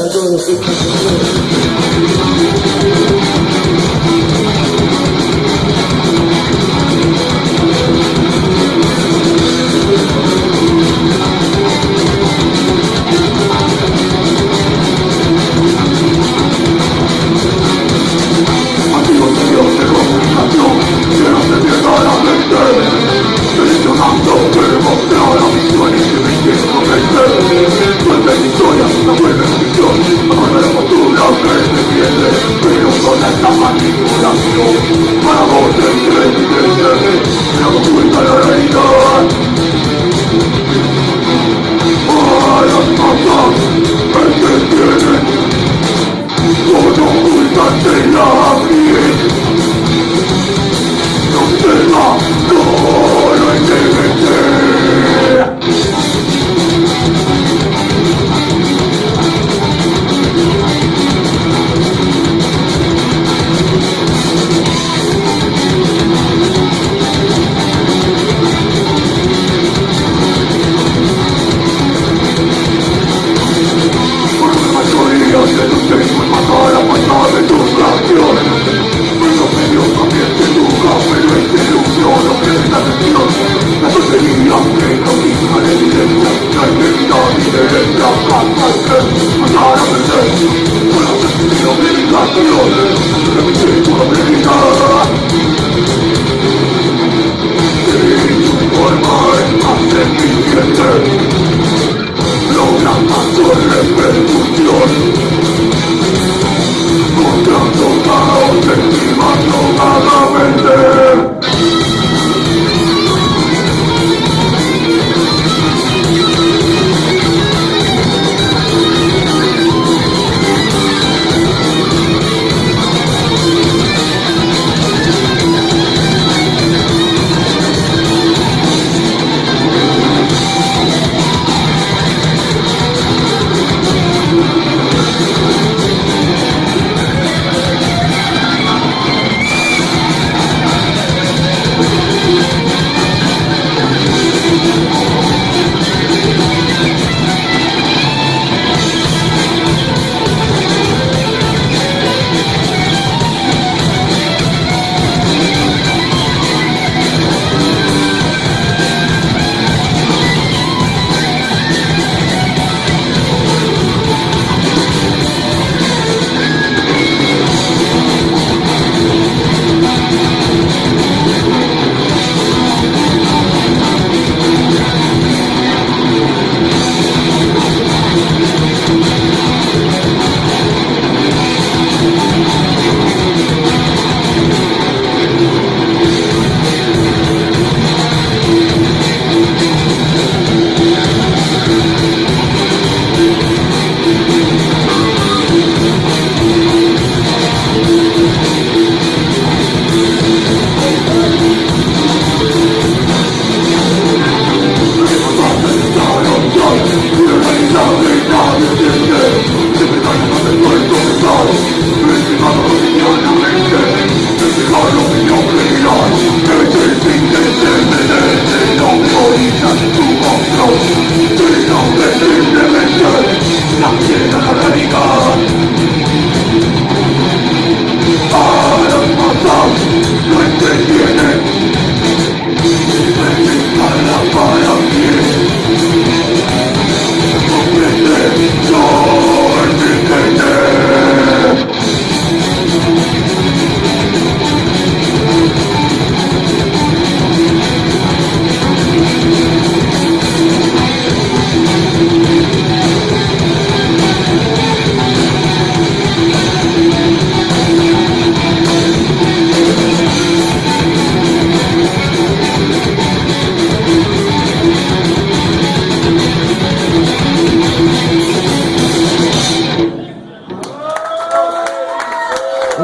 아, 좀 쓸까?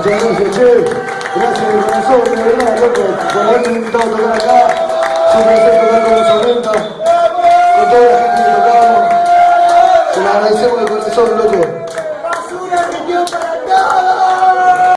Muchas gracias, Che. Gracias de corazón, de verdad, loco, invitado a tocar acá. Siempre sé tocar con los 90, con toda la gente que tocamos. Se lo agradecemos de corazón, loco.